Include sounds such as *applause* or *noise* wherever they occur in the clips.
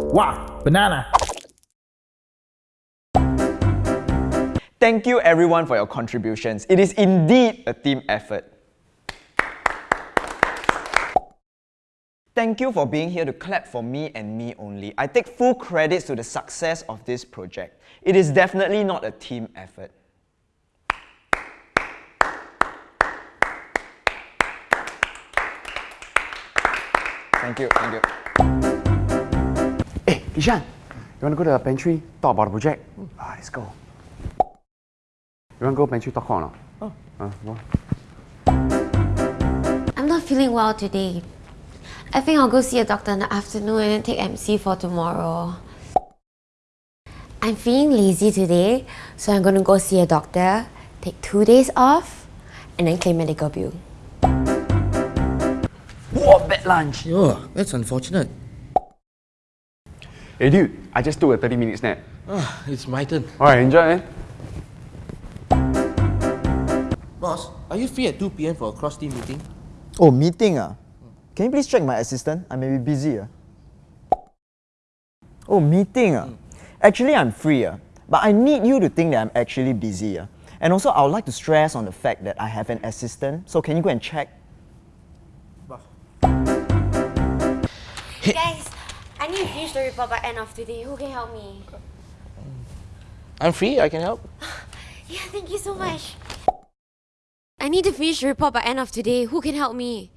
Wow, banana. Thank you everyone for your contributions. It is indeed a team effort. Thank you for being here to clap for me and me only. I take full credit to the success of this project. It is definitely not a team effort. Thank you, thank you. Hey, Kishan, you want to go to the pantry, talk about the project? Ah, let's go. You want to go pantry, talk or not? Oh. Uh, go. I'm not feeling well today. I think I'll go see a doctor in the afternoon and then take MC for tomorrow. I'm feeling lazy today, so I'm gonna go see a doctor, take two days off, and then claim medical bill. Whoa, bad lunch. Oh, that's unfortunate. Hey dude, I just took a 30 minute nap. Ah, it's my turn. Alright, enjoy man. Boss, are you free at 2 p.m. for a cross-team meeting? Oh, meeting ah? Can you please check my assistant? I may be busy ah. Oh, meeting ah? Actually, I'm free ah. But I need you to think that I'm actually busy ah. And also, I would like to stress on the fact that I have an assistant. So can you go and check? Guys, I need to finish the report by end of today. Who can help me? I'm free, I can help. *laughs* Yeah, thank you so much. I need to finish the report by end of today. Who can help me?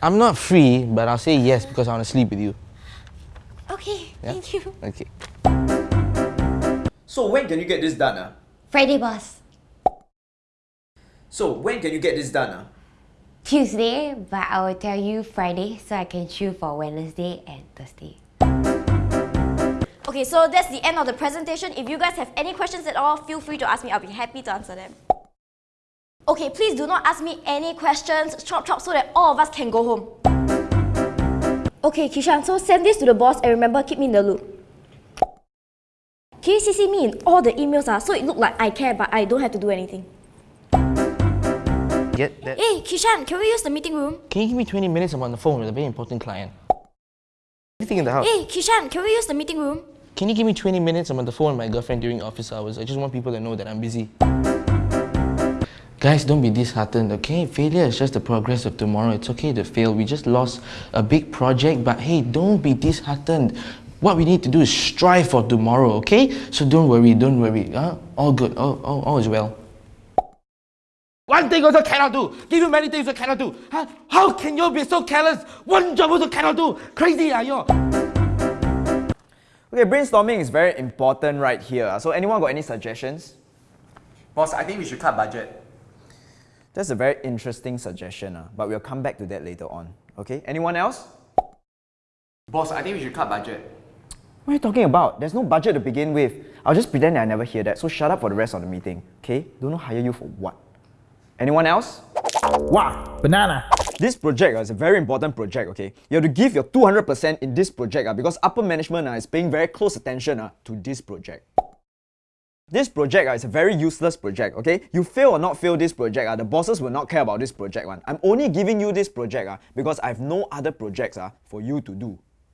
I'm not free, but I'll say yes because I want to sleep with you. Okay, Yeah? thank you. Okay. So when can you get this done? Ah? Friday, boss. So when can you get this done? Ah? Tuesday, but I will tell you Friday so I can choose for Wednesday and Thursday. Okay, so that's the end of the presentation. If you guys have any questions at all, feel free to ask me. I'll be happy to answer them. Okay, please do not ask me any questions. Chop chop so that all of us can go home. Okay, Kishan, so send this to the boss and remember keep me in the loop. Can you CC me in all the emails ah, so it look like I care but I don't have to do anything? Get that? Hey, Kishan, can we use the meeting room? Can you give me 20 minutes? I'm on the phone with a very important client. Anything in the house? Hey, Kishan, can we use the meeting room? Can you give me 20 minutes? I'm on the phone with my girlfriend during office hours. I just want people to know that I'm busy. Guys, don't be disheartened, okay? Failure is just the progress of tomorrow. It's okay to fail. We just lost a big project, but hey, don't be disheartened. What we need to do is strive for tomorrow, okay? So don't worry, don't worry. Huh? All good, all, all, all is well. One thing also cannot do. Give you many things you cannot do. Huh? How can you be so careless? One job also cannot do. Crazy are you? Okay, brainstorming is very important right here. ah. So anyone got any suggestions? Boss, I think we should cut budget. That's a very interesting suggestion, ah, but we'll come back to that later on. Okay, anyone else? Boss, I think we should cut budget. What are you talking about? There's no budget to begin with. I'll just pretend that I never hear that, so shut up for the rest of the meeting. Okay? Don't know hire you for what. Anyone else? Wow, banana. This project ah, is a very important project, okay? You have to give your 200% in this project ah, because upper management ah, is paying very close attention ah, to this project. This project ah, is a very useless project, okay? You fail or not fail this project, ah, the bosses will not care about this project one. I'm only giving you this project ah, because I have no other projects ah, for you to do.